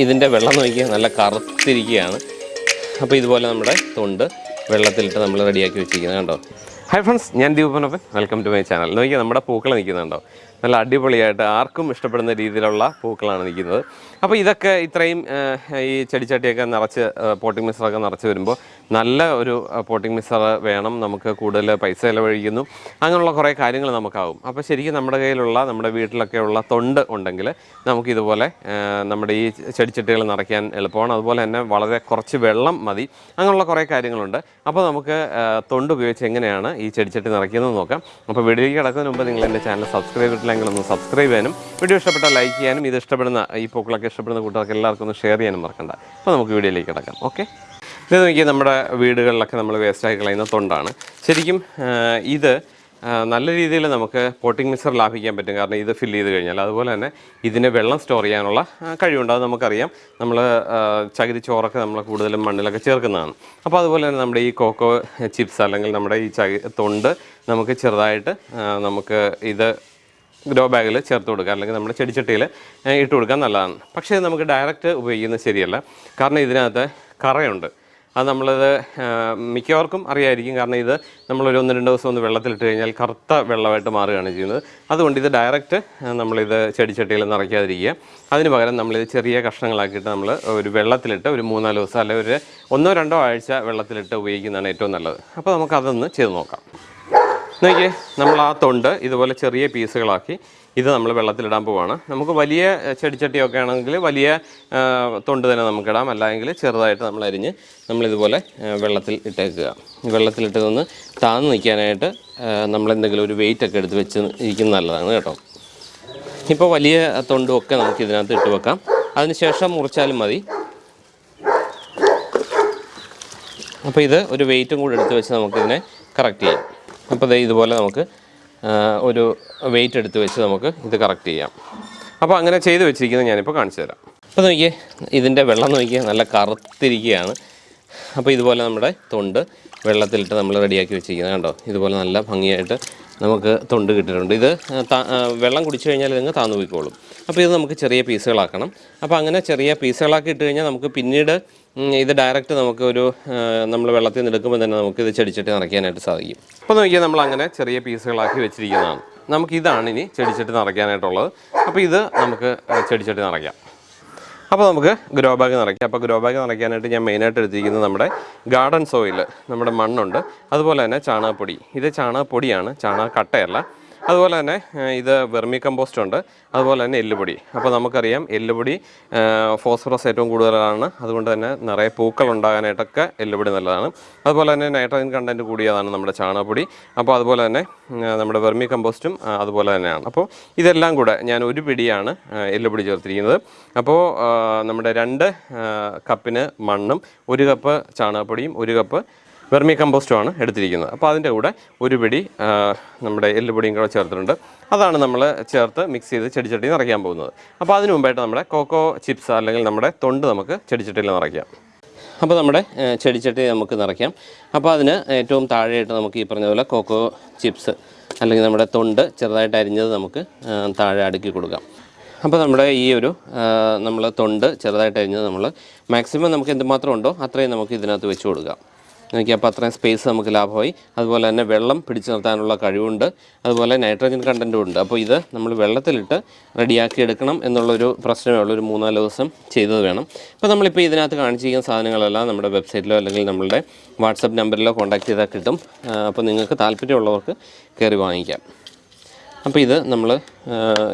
ഇതിന്റെ വെള്ളം നോക്കിയാൽ നല്ല കറുത്തിരിക്കുകയാണ്. അപ്പോൾ ഇതുപോലെ നമ്മുടെ തൊണ്ട് വെള്ളത്തിലിട്ട് നമ്മൾ റെഡിയാക്കി വെച്ചിരിക്കുന്നത് കണ്ടോ? ഹായ് ഫ്രണ്ട്സ് ഞാൻ Deepanappan welcome to my channel നോക്കിയാൽ നമ്മുടെ പൂക്കൾ നിൽക്കുന്നുണ്ടോ? നല്ല അടിപൊളിയായിട്ട് ആർക്കും ഇഷ്ടപ്പെടുന്ന രീതിയിലുള്ള പൂക്കളാണ് നിൽക്കുന്നത്. അപ്പോൾ ഇതൊക്കെ ഇത്രയും ഈ ചെടിച്ചട്ടിയൊക്കെ നിറച്ച് പോട്ടിംഗ് മിക്സറൊക്കെ നിറച്ച് വരുമ്പോൾ നല്ല ഒരു പോട്ടിംഗ് മിക്സർ വേണം. നമുക്ക് കൂടുതൽ പൈസ ചിലവഴിക്കുന്നു. അങ്ങനെയുള്ള കുറേ കാര്യങ്ങൾ നമുക്കാവും. അപ്പോൾ ശരിക്കും നമ്മുടെ കയ്യിലുള്ള നമ്മുടെ വീട്ടിലൊക്കെ ഉള്ള തൊണ്ട് ഉണ്ടെങ്കിൽ നമുക്കിതുപോലെ നമ്മുടെ ഈ ചെടിച്ചട്ടികൾ നിറയ്ക്കാൻ എളുപ്പമാണ്. അതുപോലെ തന്നെ വളരെ കുറച്ച് വെള്ളം മതി. അങ്ങനെയുള്ള കുറേ കാര്യങ്ങളുണ്ട്. അപ്പോൾ നമുക്ക് തൊണ്ട് ഉപയോഗിച്ച് എങ്ങനെയാണ് ഈ ചെടിച്ചട്ടി നിറയ്ക്കുന്നത് നോക്കാം. അപ്പോൾ വീഡിയോയ്ക്ക് കിടക്കുന്നതിന് മുമ്പ് നിങ്ങൾ എന്റെ ചാനൽ സബ്സ്ക്രൈബ് ചെയ്തിട്ടില്ലെങ്കിൽ ഒന്ന് സബ്സ്ക്രൈബ് ചെയ്യാനും വീഡിയോ ഇഷ്ടപ്പെട്ടാൽ ലൈക്ക് ചെയ്യാനും ഇത് ഇഷ്ടപ്പെടുന്ന ഈ പൂക്കളൊക്കെ ഇഷ്ടപ്പെടുന്ന കൂട്ടുകാർക്ക് എല്ലാവർക്കും ഒന്ന് ഷെയർ ചെയ്യാനും മറക്കണ്ട. അപ്പോൾ നമുക്ക് വീഡിയോയിലേക്ക് കിടക്കാം ഓക്കെ ഇത് നോക്കി നമ്മുടെ വീടുകളിലൊക്കെ നമ്മൾ വേസ്റ്റാക്കി കളയുന്ന തൊണ്ടാണ്. ശരിക്കും ഇത് നല്ല രീതിയിൽ നമുക്ക് പോട്ടിംഗ് മിക്സർ ലാഭിക്കാൻ പറ്റും. കാരണം ഇത് ഫില്ല് ചെയ്ത് കഴിഞ്ഞാൽ അതുപോലെ തന്നെ ഇതിന് വെള്ളം സ്റ്റോർ ചെയ്യാനുള്ള കഴിവുണ്ട്. അത് നമുക്കറിയാം. നമ്മൾ ചകിരി ചോറൊക്കെ നമ്മൾ കൂടുതലും മണ്ണിലൊക്കെ ചേർക്കുന്നതാണ്. അപ്പോൾ അതുപോലെ തന്നെ നമ്മുടെ ഈ കോക്കോ ചിപ്സ് അല്ലെങ്കിൽ നമ്മുടെ ഈ ചകി തൊണ്ട് നമുക്ക് ചെറുതായിട്ട് നമുക്ക് ഇത് ഗ്രോ ബാഗിൽ ചേർത്ത് കൊടുക്കുക. അല്ലെങ്കിൽ നമ്മുടെ ചെടിച്ചട്ടിയിൽ ഇട്ട് കൊടുക്കാൻ നല്ലതാണ്. പക്ഷേ നമുക്ക് ഡയറക്റ്റ് ഉപയോഗിക്കുന്നത് ശരിയല്ല. കാരണം ഇതിനകത്ത് കറയുണ്ട്. അത് നമ്മളത് മിക്കവർക്കും അറിയായിരിക്കും. കാരണം ഇത് നമ്മളൊരു ഒന്ന് രണ്ട് ദിവസം ഒന്ന് വെള്ളത്തിലിട്ട് കഴിഞ്ഞാൽ കറുത്ത വെള്ളമായിട്ട് മാറുകയാണ് ചെയ്യുന്നത്. അതുകൊണ്ട് ഇത് ഡയറക്റ്റ് നമ്മളിത് ചെടിച്ചട്ടിയിൽ നിറയ്ക്കാതിരിക്കുക. അതിന് പകരം നമ്മളിത് ചെറിയ കഷ്ണങ്ങളാക്കിയിട്ട് നമ്മൾ ഒരു വെള്ളത്തിലിട്ട് ഒരു മൂന്നാൽ ദിവസം അല്ലെങ്കിൽ ഒരു ഒന്നോ രണ്ടോ ആഴ്ച വെള്ളത്തിലിട്ട് ഉപയോഗിക്കുന്നതാണ് ഏറ്റവും നല്ലത്. അപ്പോൾ നമുക്കതൊന്ന് ചെയ്ത് നോക്കാം. നോക്കിയേ നമ്മൾ ആ തൊണ്ട് ഇതുപോലെ ചെറിയ പീസുകളാക്കി ഇത് നമ്മൾ വെള്ളത്തിലിടാൻ പോവാണ്. നമുക്ക് വലിയ ചെടിച്ചട്ടിയൊക്കെ ആണെങ്കിൽ വലിയ തൊണ്ട് തന്നെ നമുക്കിടാം. അല്ലെങ്കിൽ ചെറുതായിട്ട് നമ്മൾ അരിഞ്ഞ് നമ്മളിതുപോലെ വെള്ളത്തിൽ ഇട്ടേക്കുക. വെള്ളത്തിലിട്ട് നിന്ന് താന്ന് നിൽക്കാനായിട്ട് നമ്മളെന്തെങ്കിലും ഒരു വെയിറ്റ് ഒക്കെ എടുത്ത് വെച്ച് ഇരിക്കുന്നത് നല്ലതാണ് കേട്ടോ. ഇപ്പോൾ വലിയ തൊണ്ടും ഒക്കെ നമുക്ക് ഇതിനകത്ത് ഇട്ട് വെക്കാം. അതിനുശേഷം മുറിച്ചാലും മതി. അപ്പോൾ ഇത് ഒരു വെയിറ്റും കൂടെ എടുത്ത് വെച്ച് നമുക്കിതിനെ കറക്റ്റ് ചെയ്യാം. അപ്പോൾ ദേ ഇതുപോലെ നമുക്ക് ഒരു വെയിറ്റ് എടുത്ത് വെച്ച് നമുക്ക് ഇത് കറക്റ്റ് ചെയ്യാം. അപ്പോൾ അങ്ങനെ ചെയ്ത് വെച്ചിരിക്കുന്നത് ഞാനിപ്പോൾ കാണിച്ചു തരാം. അപ്പോൾ നോക്കിയേ ഇതിന്റെ വെള്ളം നോക്കിയാൽ നല്ല കറുത്തിരിക്കുകയാണ്. അപ്പോൾ ഇതുപോലെ നമ്മുടെ തൊണ്ട് വെള്ളത്തിലിട്ട് നമ്മൾ റെഡിയാക്കി വെച്ചിരിക്കുന്നത് കണ്ടോ? ഇതുപോലെ നല്ല ഭംഗിയായിട്ട് നമുക്ക് തൊണ്ട് കിട്ടിയിട്ടുണ്ട്. ഇത് വെള്ളം കുടിച്ചു കഴിഞ്ഞാൽ ഇതങ്ങ് താന്നു പോയിക്കോളും. അപ്പോൾ ഇത് നമുക്ക് ചെറിയ പീസുകളാക്കണം. അപ്പോൾ അങ്ങനെ ചെറിയ പീസുകളാക്കി ഇട്ട് കഴിഞ്ഞാൽ നമുക്ക് പിന്നീട് ഇത് ഡയറക്റ്റ് നമുക്ക് ഒരു നമ്മൾ വെള്ളത്തിൽ നിന്ന് എടുക്കുമ്പോൾ തന്നെ നമുക്ക് ഇത് ചെടിച്ചട്ടി നിറയ്ക്കാനായിട്ട് സാധിക്കും. അപ്പോൾ നോക്കിയാൽ നമ്മൾ അങ്ങനെ ചെറിയ പീസുകളാക്കി വെച്ചിരിക്കുന്നതാണ്. നമുക്ക് ഇതാണ് ഇനി ചെടിച്ചട്ടി നിറയ്ക്കാനായിട്ടുള്ളത്. അപ്പോൾ ഇത് നമുക്ക് ചെടിച്ചട്ടി നിറയ്ക്കാം. അപ്പോൾ നമുക്ക് ഗ്രോ ബാഗ് നിറയ്ക്കാം. അപ്പോൾ ഗ്രോ ബാഗ് നിറയ്ക്കാനായിട്ട് ഞാൻ മെയിനായിട്ട് എടുത്തിരിക്കുന്നത് നമ്മുടെ ഗാർഡൻ സോയിൽ നമ്മുടെ മണ്ണുണ്ട്. അതുപോലെ തന്നെ ചാണകപ്പൊടി. ഇത് ചാണകപ്പൊടിയാണ് ചാണക കട്ടയല്ല അതുപോലെ തന്നെ ഇത് വെർമി കമ്പോസ്റ്റ് ഉണ്ട്. അതുപോലെ തന്നെ എല്ലുപൊടി. അപ്പോൾ നമുക്കറിയാം എല്ലുപൊടി ഫോസ്ഫറസ് ഏറ്റവും കൂടുതലാണ്. അതുകൊണ്ട് തന്നെ നിറയെ പൂക്കൾ ഉണ്ടാകാനായിട്ടൊക്കെ എല്ലുപൊടി നല്ലതാണ്. അതുപോലെ തന്നെ നൈട്രജൻ കണ്ടന്റ് കൂടിയതാണ് നമ്മുടെ ചാണകപ്പൊടി. അപ്പോൾ അതുപോലെ തന്നെ നമ്മുടെ വെർമി കമ്പോസ്റ്റും അതുപോലെ തന്നെയാണ്. അപ്പോൾ ഇതെല്ലാം കൂടെ ഞാൻ ഒരു പിടിയാണ് എല്ലുപൊടി ചേർത്തിരിക്കുന്നത്. അപ്പോൾ നമ്മുടെ രണ്ട് കപ്പിന് മണ്ണും ഒരു കപ്പ് ചാണകപ്പൊടിയും ഒരു കപ്പ് വെർമി കമ്പോസ്റ്റുമാണ് എടുത്തിരിക്കുന്നത്. അപ്പോൾ അതിന്റെ കൂടെ ഒരു പിടി നമ്മുടെ എല്ലുപൊടിയും കൂടെ ചേർത്തിട്ടുണ്ട്. അതാണ് നമ്മൾ ചേർത്ത് മിക്സ് ചെയ്ത് ചെടിച്ചട്ടി നിറയ്ക്കാൻ പോകുന്നത്. അപ്പോൾ അതിന് മുമ്പായിട്ട് നമ്മുടെ കോക്കോ ചിപ്സ് അല്ലെങ്കിൽ നമ്മുടെ തൊണ്ട് നമുക്ക് ചെടിച്ചട്ടിയിൽ നിറയ്ക്കാം. അപ്പോൾ നമ്മുടെ ചെടിച്ചട്ടി നമുക്ക് നിറയ്ക്കാം. അപ്പോൾ അതിന് ഏറ്റവും താഴെയായിട്ട് നമുക്ക് ഈ പറഞ്ഞ പോലെ കോക്കോ ചിപ്സ് അല്ലെങ്കിൽ നമ്മുടെ തൊണ്ട് ചെറുതായിട്ട് അരിഞ്ഞത് നമുക്ക് താഴെ അടുക്കി കൊടുക്കാം. അപ്പോൾ നമ്മുടെ ഈ ഒരു നമ്മൾ തൊണ്ട് ചെറുതായിട്ട് അരിഞ്ഞത് നമ്മൾ മാക്സിമം നമുക്ക് എന്തുമാത്രം ഉണ്ടോ അത്രയും നമുക്ക് ഇതിനകത്ത് വെച്ച് കൊടുക്കാം. നോക്കി അപ്പോൾ അത്രയും സ്പേസ് നമുക്ക് ലാഭമായി. അതുപോലെ തന്നെ വെള്ളം പിടിച്ചു നിർത്താനുള്ള കഴിവുണ്ട്. അതുപോലെ നൈട്രജൻ കണ്ടന്റും ഉണ്ട്. അപ്പോൾ ഇത് നമ്മൾ വെള്ളത്തിലിട്ട് റെഡിയാക്കി എടുക്കണം എന്നുള്ളൊരു പ്രശ്നമേ ഉള്ളൂ. ഒരു മൂന്നാൽ ദിവസം ചെയ്തത് വേണം. അപ്പോൾ നമ്മളിപ്പോൾ ഇതിനകത്ത് കാണിച്ചിരിക്കുന്ന സാധനങ്ങളെല്ലാം നമ്മുടെ വെബ്സൈറ്റിലോ അല്ലെങ്കിൽ നമ്മളുടെ വാട്സപ്പ് നമ്പറിലോ കോൺടാക്ട് ചെയ്താൽ കിട്ടും. അപ്പോൾ നിങ്ങൾക്ക് താല്പര്യമുള്ളവർക്ക് കയറി വാങ്ങിക്കാം. അപ്പോൾ ഇത് നമ്മൾ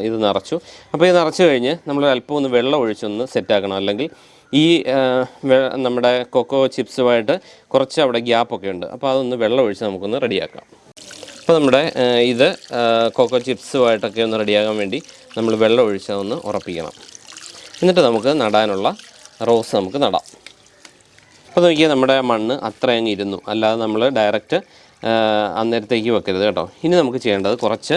ഇത് നിറച്ചു. അപ്പോൾ ഇത് നിറച്ചു കഴിഞ്ഞ് നമ്മൾ അല്പം ഒന്ന് വെള്ളം ഒഴിച്ചൊന്ന് സെറ്റാക്കണം അല്ലെങ്കിൽ ഈ നമ്മുടെ കൊക്കോ ചിപ്സുമായിട്ട് കുറച്ച് അവിടെ ഗ്യാപ്പൊക്കെ ഉണ്ട്. അപ്പോൾ അതൊന്ന് വെള്ളം ഒഴിച്ച് നമുക്കൊന്ന് റെഡിയാക്കാം. അപ്പോൾ നമ്മുടെ ഇത് കൊക്കോ ചിപ്സുമായിട്ടൊക്കെ ഒന്ന് റെഡിയാകാൻ വേണ്ടി നമ്മൾ വെള്ളം ഒഴിച്ച് ഒന്ന് ഉറപ്പിക്കണം. എന്നിട്ട് നമുക്ക് നടാനുള്ള റോസ് നമുക്ക് നടാം. അപ്പോൾ നോക്കിയാൽ നമ്മുടെ മണ്ണ് അത്ര അങ്ങ് ഇരുന്നു. അല്ലാതെ നമ്മൾ ഡയറക്റ്റ് അന്നേരത്തേക്ക് വെക്കരുത് കേട്ടോ. ഇനി നമുക്ക് ചെയ്യേണ്ടത് കുറച്ച്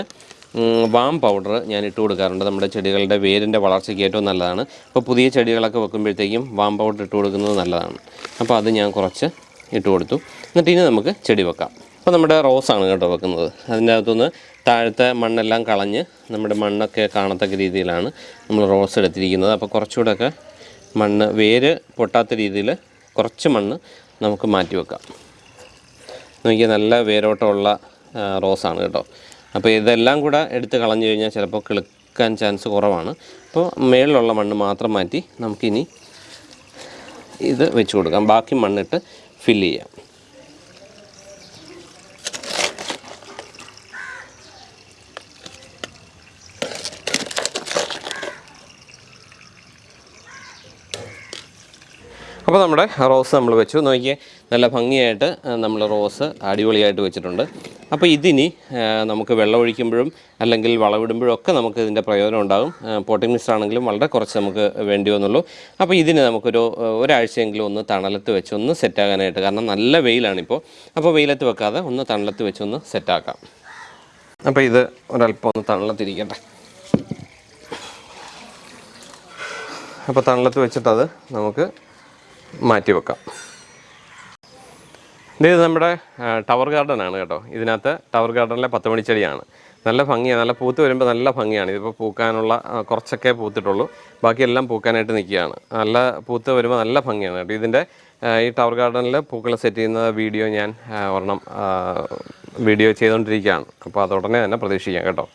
വാം പൗഡർ ഞാൻ ഇട്ട് കൊടുക്കാറുണ്ട്. നമ്മുടെ ചെടികളുടെ വേരിന്റെ വളർച്ചയ്ക്ക് ഏറ്റവും നല്ലതാണ്. അപ്പോൾ പുതിയ ചെടികളൊക്കെ വെക്കുമ്പോഴത്തേക്കും വാം പൗഡർ ഇട്ട് കൊടുക്കുന്നത് നല്ലതാണ്. അപ്പോൾ അത് ഞാൻ കുറച്ച് ഇട്ട് കൊടുത്തു. എന്നിട്ട് ഇനി നമുക്ക് ചെടി വെക്കാം. അപ്പോൾ നമ്മുടെ റോസാണ് കേട്ടോ വെക്കുന്നത്. അതിന്റെ അകത്തുനിന്ന് താഴത്തെ മണ്ണെല്ലാം കളഞ്ഞ് നമ്മുടെ മണ്ണൊക്കെ കാണത്തക്ക രീതിയിലാണ് നമ്മൾ റോസ് എടുത്തിരിക്കുന്നത്. അപ്പോൾ കുറച്ചുകൂടെയൊക്കെ മണ്ണ് വേര് പൊട്ടാത്ത രീതിയിൽ കുറച്ച് മണ്ണ് നമുക്ക് മാറ്റി വെക്കാം. നോക്കിയാൽ നല്ല വേരോട്ടമുള്ള റോസാണ് കേട്ടോ. അപ്പോൾ ഇതെല്ലാം കൂടെ എടുത്ത് കളഞ്ഞു കഴിഞ്ഞാൽ ചിലപ്പോൾ കിളുക്കാൻ ചാൻസ് കുറവാണ്. അപ്പോൾ മേളിലുള്ള മണ്ണ് മാത്രം മാറ്റി നമുക്കിനി ഇത് വെച്ച് കൊടുക്കാം. ബാക്കി മണ്ണിട്ട് ഫില്ല് ചെയ്യാം. അപ്പോൾ നമ്മുടെ റോസ് നമ്മൾ വെച്ചു. നോക്കിയേ നല്ല ഭംഗിയായിട്ട് നമ്മൾ റോസ് അടിപൊളിയായിട്ട് വെച്ചിട്ടുണ്ട്. അപ്പോൾ ഇതിനി നമുക്ക് വെള്ളം ഒഴിക്കുമ്പോഴും അല്ലെങ്കിൽ വളവിടുമ്പോഴും ഒക്കെ നമുക്ക് ഇതിന്റെ പ്രയോജനം ഉണ്ടാകും. പോട്ടിംഗ് മിക്സ് ആണെങ്കിലും വളരെ കുറച്ച് നമുക്ക് വേണ്ടി വന്നുള്ളൂ. അപ്പോൾ ഇതിന് നമുക്കൊരു ഒരാഴ്ചയെങ്കിലും ഒന്ന് തണലത്ത് വെച്ച് ഒന്ന് സെറ്റാകാനായിട്ട് കാരണം നല്ല വെയിലാണിപ്പോൾ. അപ്പോൾ വെയിലത്ത് വെക്കാതെ ഒന്ന് തണലത്ത് വെച്ച് ഒന്ന് സെറ്റാക്കാം അപ്പോൾ ഇത് ഒരല്പം ഒന്ന് തണലത്തിരിക്കട്ടെ. അപ്പോൾ തണലത്ത് വെച്ചിട്ടത് നമുക്ക് മാറ്റി വെക്കാം ഇത് നമ്മുടെ ടവർ ഗാർഡൻ ആണ് കേട്ടോ. ഇതിനകത്ത് ടവർ ഗാർഡനിലെ പത്ത് മണിച്ചെടിയാണ്. നല്ല ഭംഗിയാണ് നല്ല പൂത്ത് വരുമ്പോൾ നല്ല ഭംഗിയാണ്. ഇതിപ്പോൾ പൂക്കാനുള്ള കുറച്ചൊക്കെ പൂത്തിട്ടുള്ളൂ. ബാക്കിയെല്ലാം പൂക്കാനായിട്ട് നിൽക്കുകയാണ്. നല്ല പൂത്ത് വരുമ്പോൾ നല്ല ഭംഗിയാണ് കേട്ടോ. ഇതിന്റെ ഈ ടവർ ഗാർഡനിൽ പൂക്കൾ സെറ്റ് ചെയ്യുന്ന വീഡിയോ ഞാൻ ഒരെണ്ണം വീഡിയോ ചെയ്തുകൊണ്ടിരിക്കുകയാണ് അപ്പോൾ അതുടനെ തന്നെ പ്രതീക്ഷിക്കാം കേട്ടോ.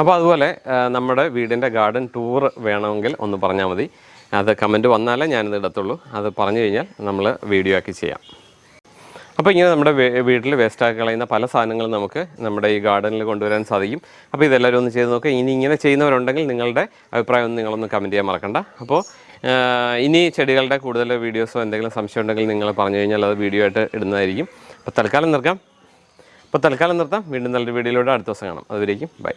അപ്പോൾ അതുപോലെ നമ്മുടെ വീടിന്റെ ഗാർഡൻ ടൂർ വേണമെങ്കിൽ ഒന്ന് പറഞ്ഞാൽ മതി. അത് കമന്റ് വന്നാലേ ഞാനിത് ഇടത്തുള്ളൂ. അത് പറഞ്ഞു കഴിഞ്ഞാൽ നമ്മൾ വീഡിയോ ആക്കി ചെയ്യാം. അപ്പോൾ ഇങ്ങനെ നമ്മുടെ വീട്ടിൽ വേസ്റ്റാക്കി കളയുന്ന പല സാധനങ്ങളും നമുക്ക് നമ്മുടെ ഈ ഗാർഡനിൽ കൊണ്ടുവരാൻ സാധിക്കും. അപ്പോൾ ഇതെല്ലാവരും ഒന്ന് ചെയ്ത് നോക്കുക ഇനി ഇങ്ങനെ ചെയ്യുന്നവരുണ്ടെങ്കിൽ നിങ്ങളുടെ അഭിപ്രായം ഒന്ന് നിങ്ങളൊന്ന് കമന്റ് ചെയ്യാൻ മറക്കണ്ട. അപ്പോൾ ഇനി ചെടികളുടെ കൂടുതൽ വീഡിയോസോ എന്തെങ്കിലും സംശയം ഉണ്ടെങ്കിൽ നിങ്ങൾ പറഞ്ഞു കഴിഞ്ഞാൽ അത് വീഡിയോ ആയിട്ട് ഇടുന്നതായിരിക്കും. അപ്പോൾ തൽക്കാലം നിർക്കാം അപ്പോൾ തൽക്കാലം നിർത്താം. വീണ്ടും നല്ലൊരു വീഡിയോയിലൂടെ അടുത്ത ദിവസം കാണാം. അതുവരേക്കും ബൈ